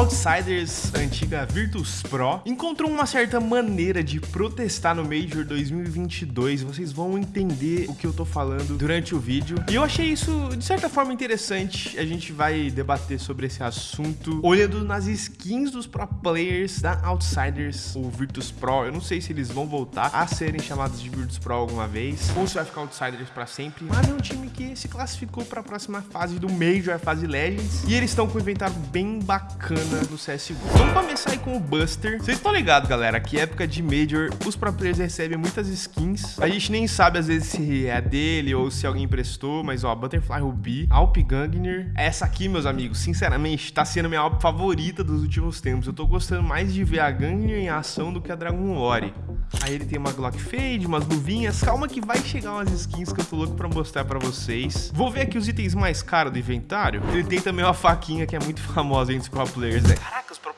Outsiders, antiga Virtus Pro, encontrou uma certa maneira de protestar no Major 2022. Vocês vão entender o que eu tô falando durante o vídeo. E eu achei isso, de certa forma, interessante. A gente vai debater sobre esse assunto olhando nas skins dos pro players da Outsiders, o Virtus Pro. Eu não sei se eles vão voltar a serem chamados de Virtus Pro alguma vez, ou se vai ficar Outsiders pra sempre. Mas é um time que se classificou pra próxima fase do Major, a fase Legends. E eles estão com um inventário bem bacana no CSGO. Vamos começar aí com o Buster. Vocês estão ligados, galera, que época de Major, os pro players recebem muitas skins. A gente nem sabe, às vezes, se é dele ou se alguém emprestou, mas, ó, Butterfly Ruby, Alp Gangner. Essa aqui, meus amigos, sinceramente, tá sendo minha Alp favorita dos últimos tempos. Eu tô gostando mais de ver a Gangner em ação do que a Dragon Lore. Aí ele tem uma Glock Fade, umas luvinhas. Calma que vai chegar umas skins que eu tô louco pra mostrar pra vocês. Vou ver aqui os itens mais caros do inventário. Ele tem também uma faquinha que é muito famosa entre os pro players. Né? Caraca, os pro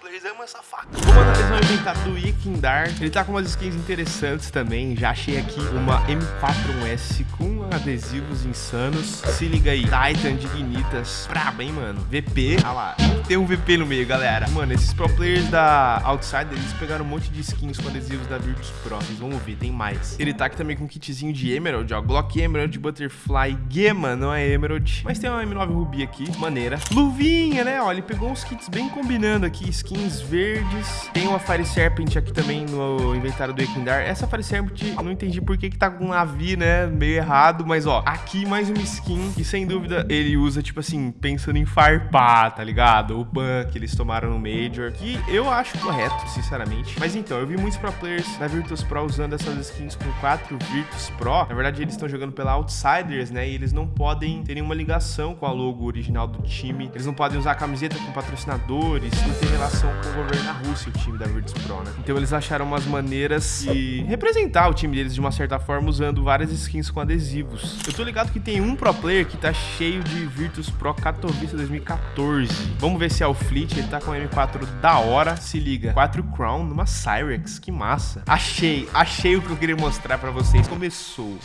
amam essa faca. Vou analisar do Ikindar. Ele tá com umas skins interessantes também. Já achei aqui uma M41S com adesivos insanos. Se liga aí. Titan Dignitas. Braba, hein, mano? VP. Olha lá. Tem um VP no meio, galera. Mano, esses pro players da Outsider, eles pegaram um monte de skins com adesivos da Virtus Pro. Vocês vão ver, tem mais. Ele tá aqui também com um kitzinho de Emerald, ó. Glock Emerald, Butterfly, Gema, não é Emerald. Mas tem uma M9 Ruby aqui, maneira. Luvinha, né? Ó, ele pegou uns kits bem combinando aqui. Skins verdes. Tem uma Fire Serpent aqui também no inventário do Ekindar. Essa Fire Serpent, não entendi por que que tá com um navio, né? Meio errado. Mas, ó, aqui mais uma skin. E sem dúvida ele usa, tipo assim, pensando em farpar, tá ligado? O ban que eles tomaram no Major. Que eu acho correto, sinceramente. Mas então, eu vi muitos pro players da Virtus Pro usando essas skins com 4 Virtus Pro. Na verdade, eles estão jogando pela Outsiders, né? E eles não podem ter nenhuma ligação com a logo original do time. Eles não podem usar camiseta com patrocinadores. Não tem relação com governo da Rússia, o time da Virtus Pro, né? Então eles acharam umas maneiras de representar o time deles de uma certa forma usando várias skins com adesivos. Eu tô ligado que tem um pro player que tá cheio de Virtus Pro Katowice 2014. Vamos ver se é o Fleet. Ele tá com M4 da hora. Se liga. 4 Crown numa Cyrex. Que massa. Achei. Achei o que eu queria mostrar pra vocês. Começou.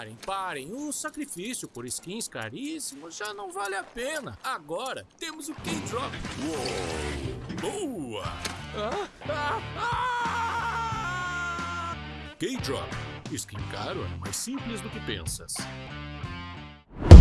Parem, parem. O sacrifício por skins caríssimos já não vale a pena. Agora temos o K-Drop. Boa! Ah, ah, ah! K-Drop. Skin caro é mais simples do que pensas.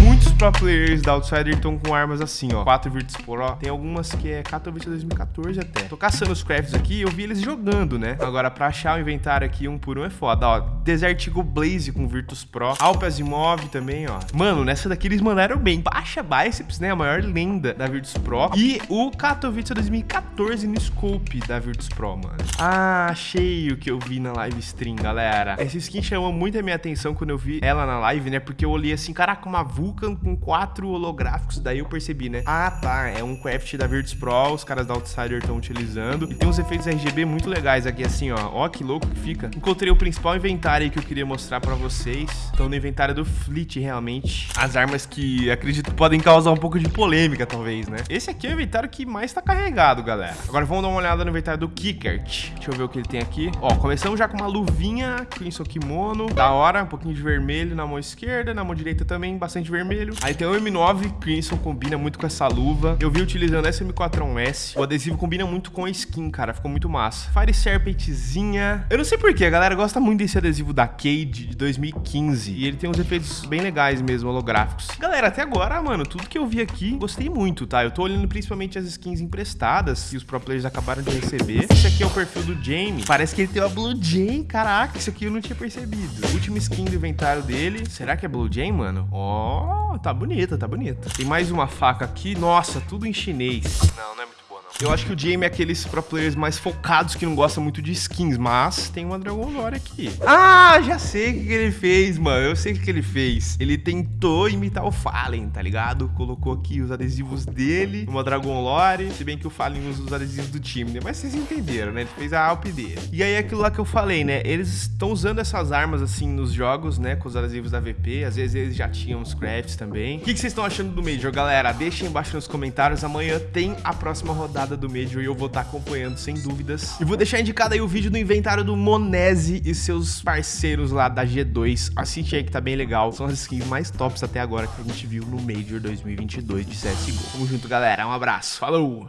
Muitos pro players da Outsider estão com armas assim, ó. 4 Virtus Pro. Tem algumas que é Katowice 2014 até. Tô caçando os crafts aqui eu vi eles jogando, né? Agora, pra achar o inventário aqui um por um é foda, ó. Desert Eagle Blaze com Virtus Pro. Alp Asimov também, ó. Mano, nessa daqui eles mandaram bem. Baixa Biceps, né? A maior lenda da Virtus Pro. E o Katowice 2014 no Scope da Virtus Pro, mano. Ah, achei o que eu vi na live stream, galera. Essa skin chamou muito a minha atenção quando eu vi ela na live, né? Porque eu olhei assim, caraca, uma Vulcan com quatro holográficos, daí eu percebi, né? Ah, tá, é um craft da Virtus Pro, os caras da Outsider estão utilizando. E tem uns efeitos RGB muito legais aqui, assim, ó. Ó, que louco que fica. Encontrei o principal inventário que eu queria mostrar pra vocês. Então, no inventário do Fleet, realmente. As armas que acredito podem causar um pouco de polêmica, talvez, né? Esse aqui é o inventário que mais tá carregado, galera. Agora, vamos dar uma olhada no inventário do Kickert. Deixa eu ver o que ele tem aqui. Ó, começamos já com uma luvinha, Crimson Kimono. Da hora, um pouquinho de vermelho na mão esquerda, na mão direita também, bastante vermelho. Aí tem o M9 Crimson, combina muito com essa luva. Eu vi utilizando essa M4S. O adesivo combina muito com a skin, cara. Ficou muito massa. Fire Serpentzinha. Eu não sei porquê, a galera gosta muito desse adesivo da Cade de 2015. E ele tem uns efeitos bem legais mesmo, holográficos. Galera, até agora, mano, tudo que eu vi aqui, gostei muito, tá? Eu tô olhando principalmente as skins emprestadas que os pro players acabaram de receber. Esse aqui é o perfil do Jamie. Parece que ele tem uma Blue Jay. Caraca, isso aqui eu não tinha percebido. Última skin do inventário dele. Será que é Blue Jay, mano? Ó, oh, tá bonita, tá bonita. Tem mais uma faca aqui. Nossa, tudo em chinês. Não, não é muito. Eu acho que o Jamie é aqueles pro players mais focados que não gostam muito de skins, mas tem uma Dragon Lore aqui. Ah, já sei o que, ele fez, mano. Eu sei o que, que ele fez. Ele tentou imitar o Fallen, tá ligado? Colocou aqui os adesivos dele, uma Dragon Lore. Se bem que o Fallen usa os adesivos do time, né? Mas vocês entenderam, né? Ele fez a Alp dele. E aí, aquilo lá que eu falei, né? Eles estão usando essas armas, assim, nos jogos, né? Com os adesivos da VP. Às vezes eles já tinham os crafts também. O que, que vocês estão achando do Major, galera? Deixem embaixo nos comentários. Amanhã tem a próxima rodada do Major e eu vou estar tá acompanhando sem dúvidas. E vou deixar indicado aí o vídeo do inventário do Monese e seus parceiros lá da G2. Assiste aí que tá bem legal. São as skins mais tops até agora que a gente viu no Major 2022 de CSGO. Tamo junto, galera. Um abraço. Falou!